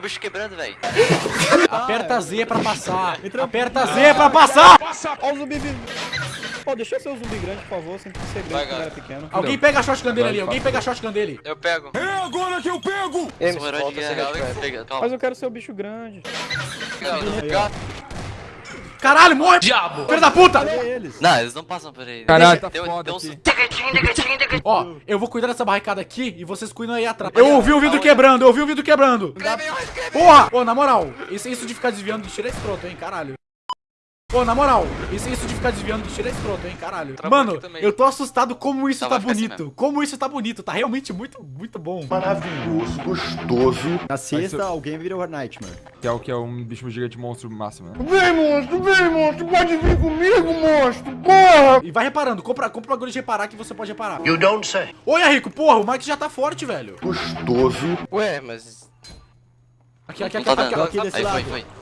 bicho quebrando, velho. Aperta Z pra passar. Aperta Z pra passar. Ó o zumbi vindo. Pô, deixa eu ser o zumbi grande, por favor, sem ser grande quando cara. era pequeno. Alguém pega a shotgun dele ali. Alguém pega a shotgun dele. Eu pego. É agora que eu pego! Eu sou um herói de guerra, Mas eu quero ser o bicho grande. Calma. Caralho, morre. Diabo. Filho da puta. Eles? Não, eles não passam por aí. Caralho, tá um- foda tem um-. Ó, eu vou cuidar dessa barricada aqui e vocês cuidam aí atrás. Eu ouvi o vidro quebrando, eu ouvi o vidro quebrando. Porra! Ô, na moral, isso, isso de ficar desviando de tiro é escroto, hein, caralho. Ô, na moral, isso, isso de ficar desviando de tiro é escroto, hein, caralho. Travou Mano, aqui eu tô assustado como isso Não, tá assim bonito. Como isso tá bonito. Tá realmente muito, muito bom. maravilhoso, gostoso. Na sexta, ser- alguém vira o Nightmare. Que é o que é um bicho gigante monstro máximo, né? Vem, monstro, vem, monstro, pode vir comigo, monstro, porra! E vai reparando, compra, compra o bagulho de reparar que você pode reparar. You don't say. Oi, Rico, porra, o Mike já tá forte, velho. Gostoso. Ué, mas. Aqui, aqui, Não aqui, tá aqui, dando. aqui. aqui desse Aí foi, lado. foi.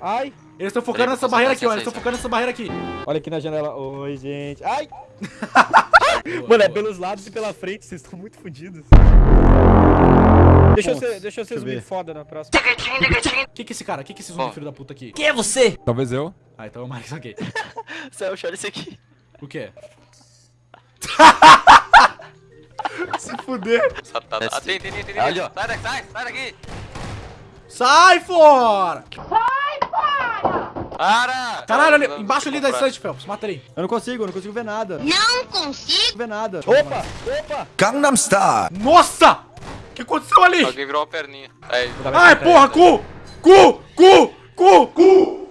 Ai, Eles estão focando nessa barreira aqui, ó. Eles estão focando nessa barreira aqui. olha aqui na janela. Oi, gente. Ai! Mano, é pelos lados e pela frente, vocês estão muito fodidos. Deixa eu ser, deixa eu ser zumbi ver. foda na próxima. Que que é esse cara? Que que é esse zumbi Ó. filho da puta aqui? Talvez eu. Ah, então é o Mike, ok. Céu, olha esse aqui. O quê? Se fuder. Ali, ó. Sai daqui, sai, sai daqui. Sai fora! Para! Caralho, ali, embaixo ali da estante, Phelps. Mata ele. Eu não consigo, eu não consigo ver nada. Não consigo. ver nada. Opa! Opa! Gangnam Style! Nossa! O que aconteceu ali? Alguém virou uma perninha. Aí. Ai, porra, cu! Cu! Cu! Cu! Cu!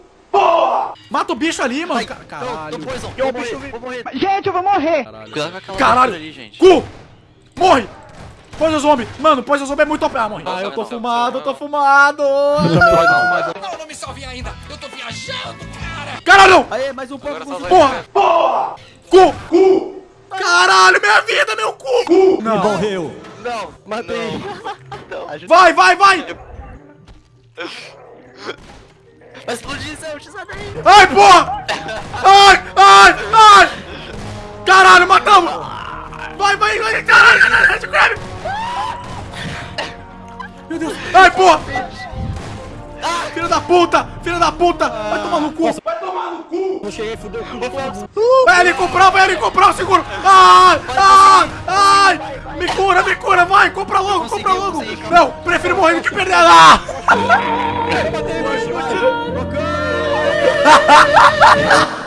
Mata o bicho ali, mano. Não, Caralho. não, poison. Vou morrer, vou morrer. Gente, eu vou morrer. Caralho. Caralho. ali, gente. Cu! Morre! Poison Zombie! Mano, Poison Zombie é muito OP. Ah, morri. Ah, eu tô fumado, eu tô fumado! Não, Não me salvem ainda! Viajando, cara! Caralho! Aê, mais um pouco. Porra! Porra! Cu! Cu! Caralho, minha vida, meu cu! Cu! Não. Morreu. Não, matei. Vai, vai, vai! Vai explodir, Céu, sai daí. Ai, porra! Ai, ai, ai! Caralho, matamos! Vai, vai, vai, caralho, caralho, caralho! Meu Deus! Ai, porra! Filho da puta! Filho da puta! Vai tomar no cu! Não cheguei, fudeu. Vai ali comprar, vai ali comprar o seguro! Ai, ai, ai! Me cura, me cura, vai! Compra logo, compra logo! Não, prefiro morrer do que perder! Ah!